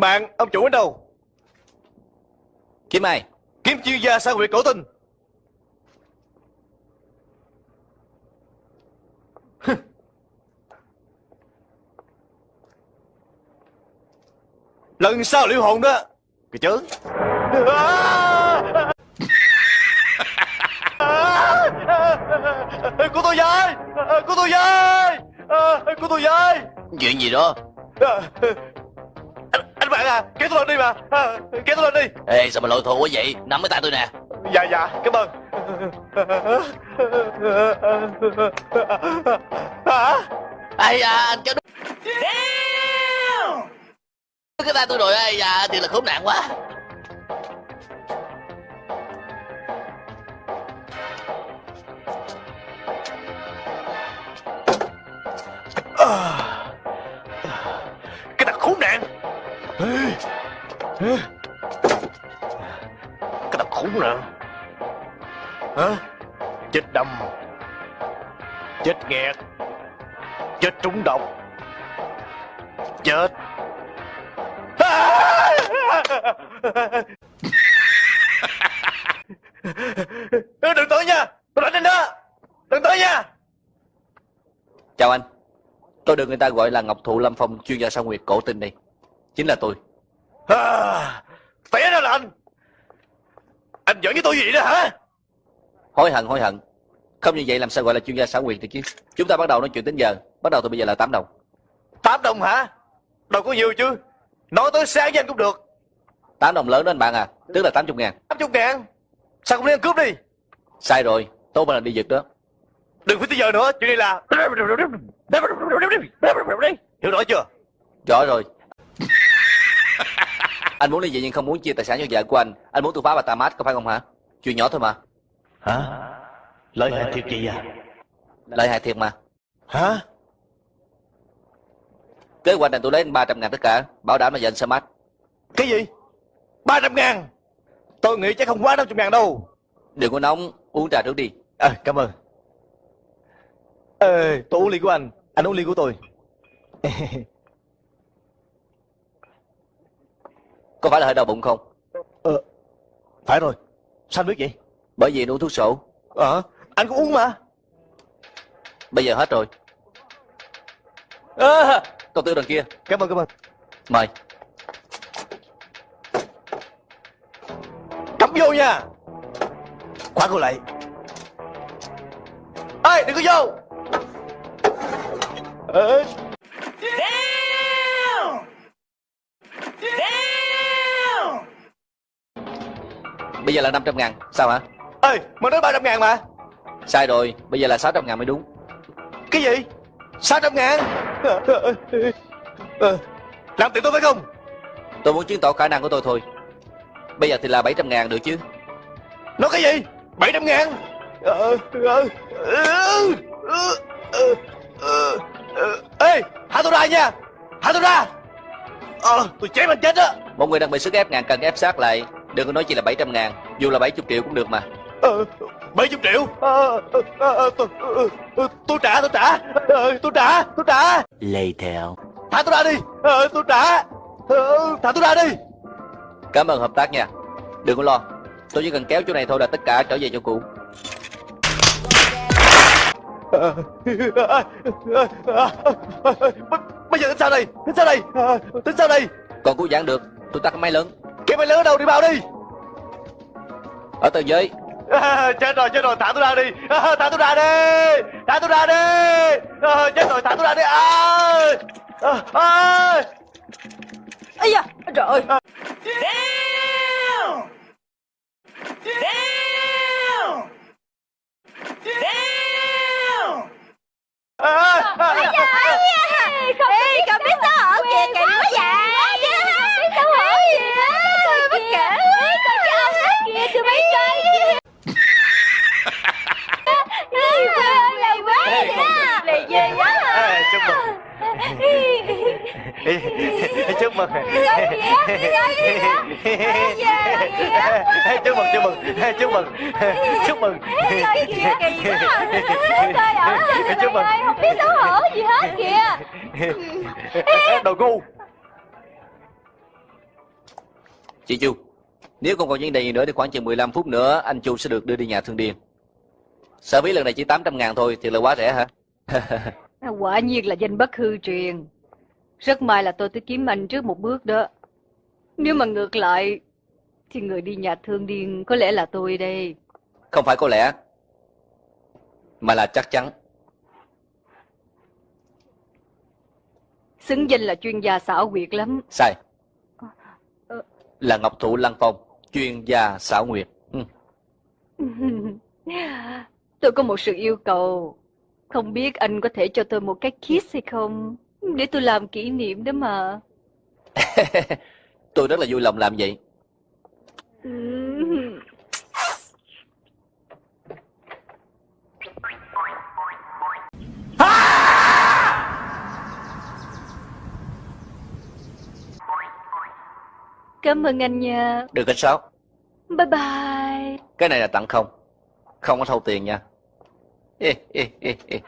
Bạn, ông chủ ở đâu? Kiếm ai? Kiếm chuyên gia sao huyệt cổ tinh. Lần sau liệu hồn đó. Kìa chứ. Của tôi với! Của tôi với! Của tôi với! Chuyện gì đó? Bạn à, kéo tôi lên đi mà. Kéo tôi lên đi. Ê, sao mà lội thụ quá vậy? Nắm cái tay tôi nè. Dạ, dạ, cảm ơn. Hả? Ây da, anh kéo đúng. Cái tay tôi rồi, ây da, thiệt là khốn nạn quá. Cái thằng khốn nạn Hả? Chết đâm Chết nghẹt. Chết trúng độc. Chết. Đừng tới nha. Tôi đánh anh đó. Đừng tới nha. Chào anh. Tôi được người ta gọi là Ngọc Thụ Lâm Phong, chuyên gia sao nguyệt cổ tinh đây. Chính là tôi à, Té ra là anh Anh giỡn với tôi gì đó hả Hối hận, hối hận. Không như vậy làm sao gọi là chuyên gia xảo quyệt được chứ? Chúng ta bắt đầu nói chuyện đến giờ. Bắt đầu từ bây giờ là 8 đồng. Tám đồng hả Đâu có nhiều chứ Nói tới sáng với anh cũng được 8 đồng lớn đó anh bạn à. Tức là 80 ngàn. 80 ngàn Sao không đi ăn cướp đi Sai rồi. Tôi mà là đi giật đó. Đừng phải tới giờ nữa Chuyện này là Hiểu rõ chưa Rõ rồi. Anh muốn ly dị nhưng không muốn chia tài sản cho vợ của anh. Anh muốn tôi phá bà ta mát có phải không hả? Chuyện nhỏ thôi mà. Hả Lợi hại thiệt gì à Lợi hại thiệt mà. Hả Kế hoạch này tôi lấy anh 300 ngàn tất cả. Bảo đảm là vợ anh sẽ mát. Cái gì 300 ngàn Tôi nghĩ chắc không quá 500 ngàn đâu Đừng có nóng. Uống trà trước đi. À cảm ơn Ê tôi uống ly của anh Anh uống ly của tôi Có phải là hơi đau bụng không? Ờ Phải rồi Sao anh biết vậy Bởi vì uống thuốc sổ. Ờ Anh cũng uống mà Bây giờ hết rồi. à, Công tử đằng kia. Cảm ơn cảm ơn Mời. Cắm vô nha Khóa cô lại Ê đừng có vô Ê, Bây giờ là 500 ngàn. Sao hả? ê mà nói 300 ngàn mà Sai rồi. Bây giờ là 600 ngàn mới đúng. Cái gì 600 ngàn Ờ, ờ, ờ. Làm tiền tôi phải không Tôi muốn chứng tỏ khả năng của tôi thôi. Bây giờ thì là 700 ngàn được chứ. Nói cái gì 700 ngàn. Ê thả tôi ra nha Thả tôi ra Ờ tôi chém anh chết á Một người đang bị sức ép ngàn cần ép sát lại. Đừng có nói chỉ là 700 ngàn. Dù là 70 triệu cũng được mà. Ờ, 70 triệu Ờ, ờ, ờ, ờ, tôi, ờ, ờ, tôi trả tôi trả Ờ, tôi trả tôi trả Later. thả tôi ra đi Ờ, tôi trả Ờ, thả tôi ra đi Cảm ơn hợp tác nha. Đừng có lo. Tôi chỉ cần kéo chỗ này thôi là tất cả trở về chỗ cũ. Ờ, ờ, ờ, ờ, ờ, bây giờ tính sao đây tính sao đây Ờ, tính sao đây Còn cứu giãn được. Tôi tắt cái máy lớn. Máy lớn ở đâu đi bao đi. Ở tầng dưới. à, chết rồi chết rồi thả tôi ra đi. À, thả tôi ra đi. Thả tôi ra đi. À, chết rồi thả tôi ra đi. À, à, à. Ây da, trời ơi. À, à, Ây da, ây da Ê, cậu biết xấu hổ kìa, kỳ quá vậy Biết xấu hổ kìa Bất kể Con cho ông hết kìa, tụi bay chơi Lì quá vậy á Lì ghê quá à, chúc mừng chúc mừng chúc mừng chúc mừng chúc mừng chúc mừng Chúc mừng. không biết xấu hổ gì hết kìa đồ ngu Chị Chu, nếu không còn vấn đề gì nữa thì khoảng chừng 15 phút nữa anh Chu sẽ được đưa đi nhà thương điên. Sở phí lần này chỉ 800 ngàn thôi, thì là quá rẻ hả? Quả nhiên là danh bất hư truyền. Rất may là tôi tới kiếm anh trước một bước đó. Nếu mà ngược lại, thì người đi nhà thương điên có lẽ là tôi đây. Không phải có lẽ, mà là chắc chắn. Xứng danh là chuyên gia xảo quyệt lắm. Sai. Ờ. Là Ngọc Thụ Lăng Phong, chuyên gia xảo nguyệt. Ừ. Tôi có một sự yêu cầu. Không biết anh có thể cho tôi một cái kiss hay không? Để tôi làm kỷ niệm đó mà. Tôi rất là vui lòng làm vậy. Cảm ơn anh nha. Được hết sáu. Bye bye. Cái này là tặng không. Không có thâu tiền nha. Ê, ê, ê, ê.